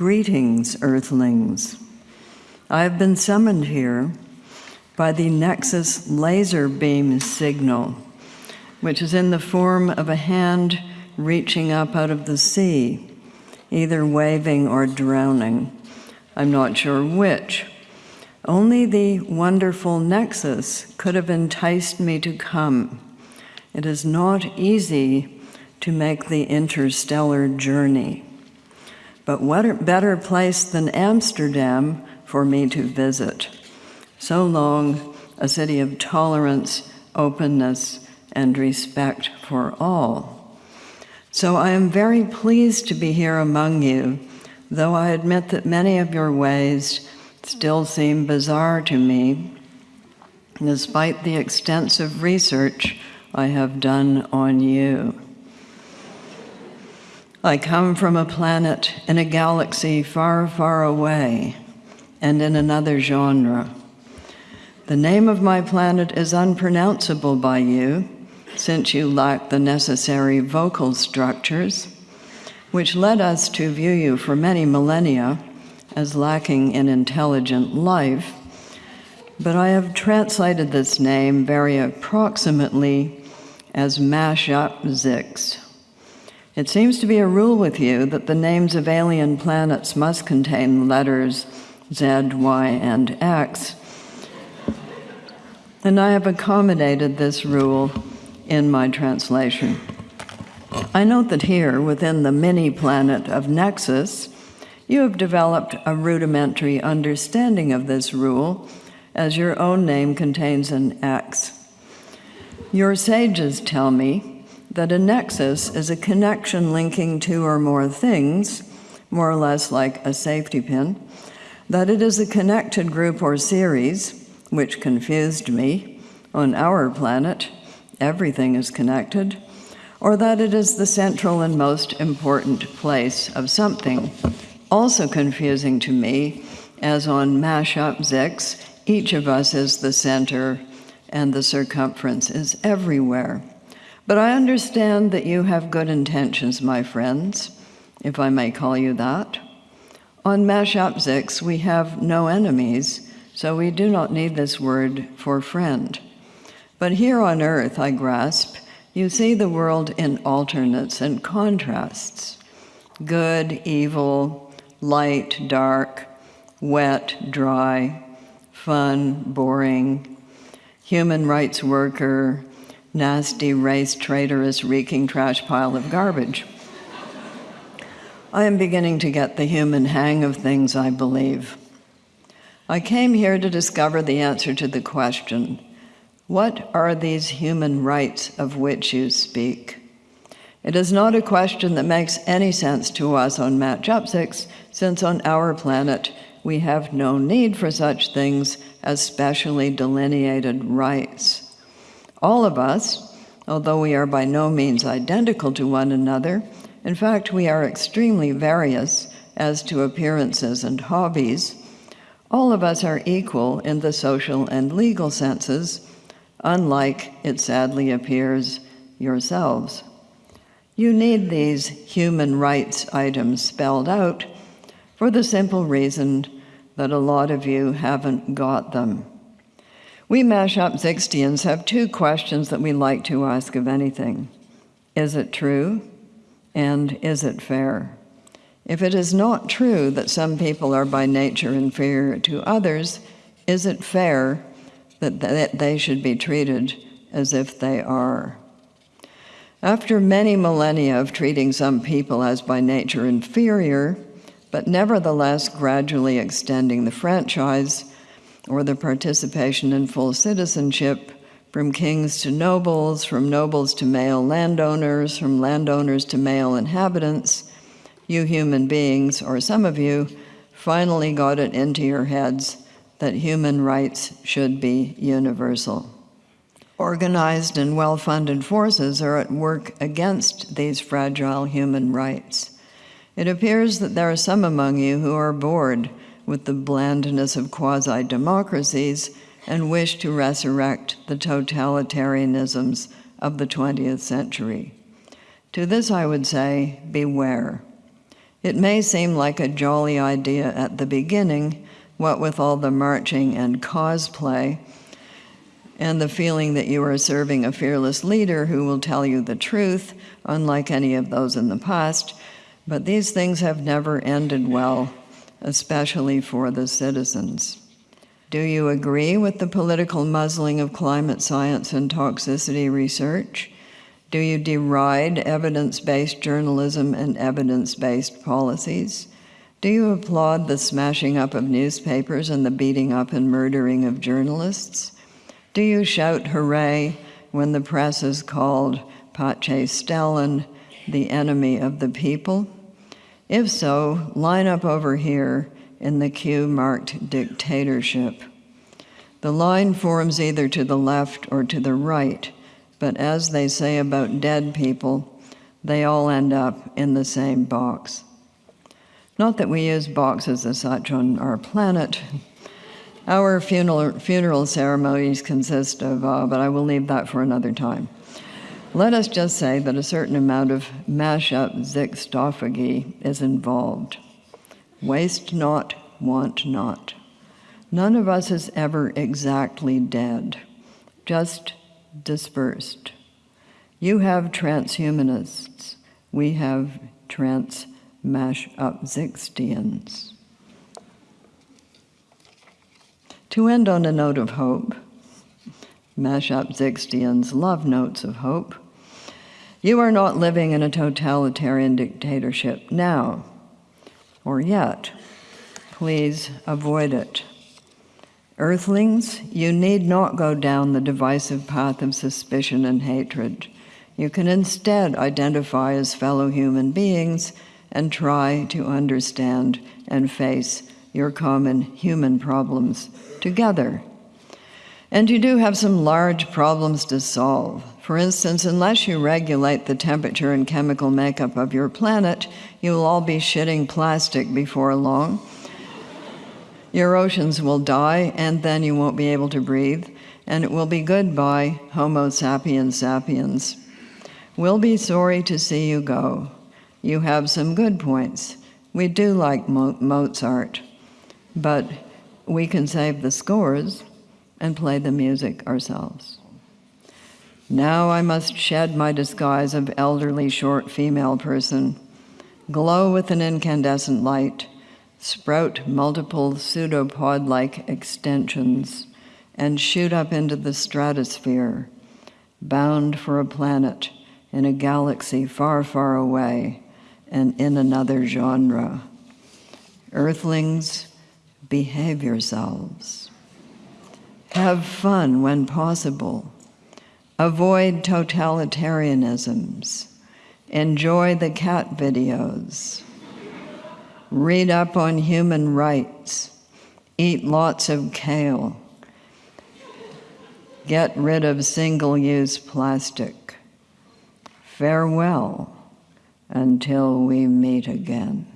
Greetings, Earthlings. I have been summoned here by the Nexus laser beam signal, which is in the form of a hand reaching up out of the sea, either waving or drowning. I'm not sure which. Only the wonderful Nexus could have enticed me to come. It is not easy to make the interstellar journey. But what better place than Amsterdam for me to visit? So long, a city of tolerance, openness, and respect for all. So I am very pleased to be here among you, though I admit that many of your ways still seem bizarre to me, despite the extensive research I have done on you. I come from a planet in a galaxy far, far away and in another genre. The name of my planet is unpronounceable by you, since you lack the necessary vocal structures, which led us to view you for many millennia as lacking in intelligent life. But I have translated this name very approximately as Mashup Zix. It seems to be a rule with you that the names of alien planets must contain letters Z, Y, and X. And I have accommodated this rule in my translation. I note that here, within the mini planet of Nexus, you have developed a rudimentary understanding of this rule, as your own name contains an X. Your sages tell me that a nexus is a connection linking two or more things, more or less like a safety pin, that it is a connected group or series, which confused me. On our planet, everything is connected, or that it is the central and most important place of something. Also confusing to me, as on Mashup Zix, each of us is the center and the circumference is everywhere. But I understand that you have good intentions, my friends, if I may call you that. On Mashup Zix, we have no enemies, so we do not need this word for friend. But here on earth, I grasp, you see the world in alternates and contrasts good, evil, light, dark, wet, dry, fun, boring, human rights worker, nasty race traitorous reeking trash pile of garbage. I am beginning to get the human hang of things, I believe. I came here to discover the answer to the question, what are these human rights of which you speak? It is not a question that makes any sense to us on Mashup Zix, since on our planet we have no need for such things as specially delineated rights. All of us, although we are by no means identical to one another, in fact, we are extremely various as to appearances and hobbies, all of us are equal in the social and legal senses, unlike, it sadly appears, yourselves. You need these human rights items spelled out for the simple reason that a lot of you haven't got them. We Mashup Zixtians have two questions that we like to ask of anything. Is it true? And is it fair? If it is not true that some people are by nature inferior to others, is it fair that they should be treated as if they are? After many millennia of treating some people as by nature inferior, but nevertheless gradually extending the franchise, or the participation in full citizenship from kings to nobles, from nobles to male landowners, from landowners to male inhabitants, you human beings, or some of you, finally got it into your heads that human rights should be universal. Organized and well-funded forces are at work against these fragile human rights. It appears that there are some among you who are bored with the blandness of quasi-democracies and wish to resurrect the totalitarianisms of the 20th century. To this I would say, beware. It may seem like a jolly idea at the beginning, what with all the marching and cosplay, and the feeling that you are serving a fearless leader who will tell you the truth, unlike any of those in the past. But these things have never ended well, especially for the citizens. Do you agree with the political muzzling of climate science and toxicity research? Do you deride evidence based journalism and evidence based policies? Do you applaud the smashing up of newspapers and the beating up and murdering of journalists? Do you shout hooray when the press is called Pace Stalin, the enemy of the people? If so, line up over here in the queue marked dictatorship. The line forms either to the left or to the right, but as they say about dead people, they all end up in the same box. Not that we use boxes as such on our planet. Our funeral, funeral ceremonies consist of, uh, but I will leave that for another time. Let us just say that a certain amount of mash-up zixtophagy is involved. Waste not, want not. None of us is ever exactly dead, just dispersed. You have transhumanists. We have trans mash up Zixtians. To end on a note of hope, mash up Zixtians love notes of hope. You are not living in a totalitarian dictatorship now, or yet. Please avoid it. Earthlings, you need not go down the divisive path of suspicion and hatred. You can instead identify as fellow human beings and try to understand and face your common human problems together. And you do have some large problems to solve. For instance, unless you regulate the temperature and chemical makeup of your planet, you will all be shitting plastic before long. Your oceans will die, and then you won't be able to breathe, and it will be goodbye, Homo sapiens sapiens. We'll be sorry to see you go you have some good points. We do like Mo Mozart, but we can save the scores and play the music ourselves. Now I must shed my disguise of elderly, short female person, glow with an incandescent light, sprout multiple pseudopod like extensions, and shoot up into the stratosphere, bound for a planet in a galaxy far, far away and in another genre. Earthlings, behave yourselves. Have fun when possible. Avoid totalitarianisms. Enjoy the cat videos. Read up on human rights. Eat lots of kale. Get rid of single use plastic. Farewell until we meet again.